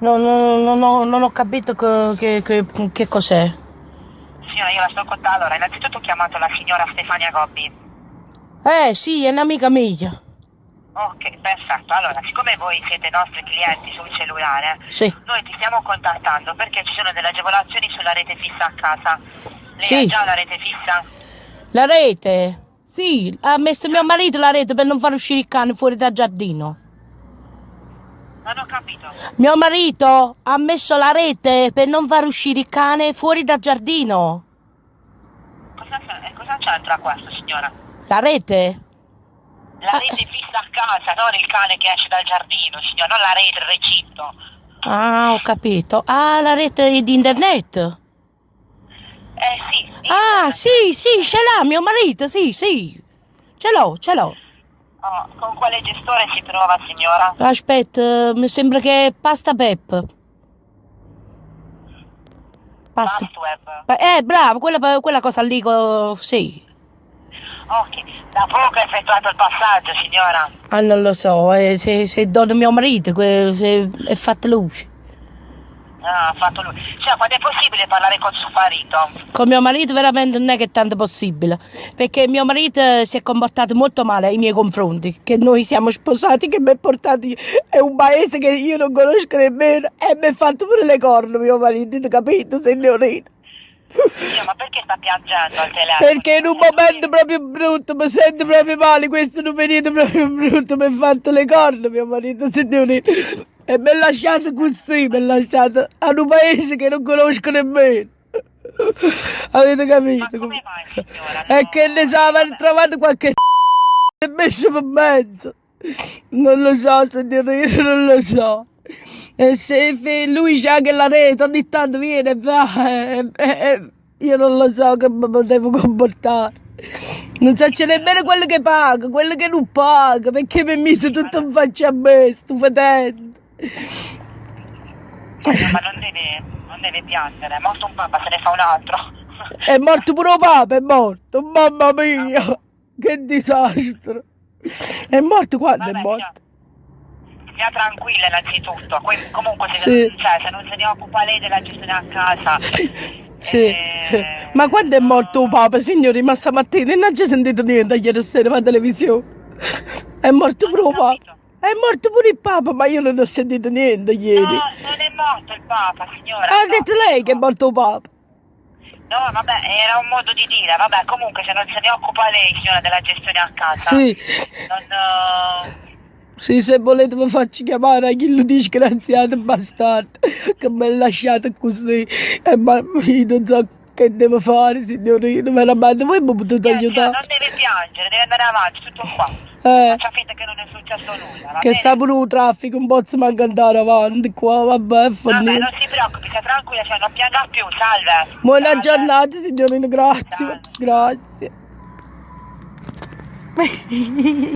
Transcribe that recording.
No, no, no, no, non ho capito che, che, che, cos'è. Signora, io la sto contando. Allora, innanzitutto ho chiamato la signora Stefania Gobbi. Eh sì, è un'amica mia. Ok, perfetto. Allora, siccome voi siete nostri clienti sul cellulare, Sì. noi ti stiamo contattando perché ci sono delle agevolazioni sulla rete fissa a casa. Lei Sì. ha già la rete fissa? La rete? Sì, ha messo mio marito la rete per non far uscire il cane fuori dal giardino. Non ho capito. Mio marito ha messo la rete per non far uscire il cane fuori dal giardino. Cosa, c'è- eh, cosa c'entra questo, signora? La rete? La Ah. rete fissa a casa, non il cane che esce dal giardino, signora, non la rete, il recinto. Ah, ho capito. Ah, la rete di internet. Eh sì. sì. Ah, sì, sì, ce l'ha mio marito, sì, sì. Ce l'ho, ce l'ho. Oh, con quale gestore si trova, signora? Aspetta, mi sembra che è pasta pep. Pasta. Fastweb. Eh, bravo, quella, quella cosa lì, co- sì. Ok, da poco ha effettuato il passaggio, signora. Ah, non lo so, eh, se, se do mio marito, è fatta lui. Ah, fatto lui. Cioè, quando è possibile parlare con suo marito? Con mio marito veramente non è che è tanto possibile, perché mio marito eh, si è comportato molto male ai miei confronti, che noi siamo sposati, che mi ha portati è un paese che io non conosco nemmeno e mi ha fatto pure le corna mio marito, capito signorina? Io, ma perché sta piangendo al telefono? Perché in un momento proprio brutto, mi sento proprio male, questo è un periodo proprio brutto, mi ha fatto le corna mio marito, signorina. E mi ha lasciato così, mi ha lasciato a un paese che non conosco nemmeno. Avete capito? Mai? È No. che ne so, aver trovato qualche e messo per mezzo. Non lo so, signorina, non lo so. E se lui c'ha anche la rete, ogni tanto viene e va, e- e- e io non lo so come mi devo comportare. Non so c'è nemmeno quello che paga, quello che non paga, perché mi ha messo tutto in faccia a me, sto. Ma non deve, non deve piangere, è morto un papa, se ne fa un altro. È morto pure il Papa, è morto, mamma mia, che disastro. È morto quando è Vabbè, morto? Stia tranquilla innanzitutto, comunque se, Sì. cioè, se non se ne occupa lei della gestione a casa... Sì. eh, Ma quando è morto il Papa, signori? Ma stamattina non c'è sentito niente ieri sera per televisione. È morto il Papa. È morto pure il Papa, ma io non ho sentito niente ieri. No, non è morto il papa, signora. ha no. detto lei che è morto il Papa. No, vabbè, era un modo di dire. Vabbè, comunque se non se ne occupa lei, signora, della gestione a casa. Sì, Non... eh, sì, se volete mi faccio chiamare a chi lo disgraziato bastardo che mi ha lasciato così. E ma io non so che devo fare, signorina, veramente. Voi mi potete aiutare? non deve piangere, deve andare avanti, tutto qua. Eh. Faccia finta che non è successo nulla, Che sa pure il traffico, un po' si manca andare avanti qua, vabbè, è Vabbè, non si preoccupi, sia tranquilla, cioè non pianga più, salve. Buona Salve. giornata signorina, grazie, Salve. grazie.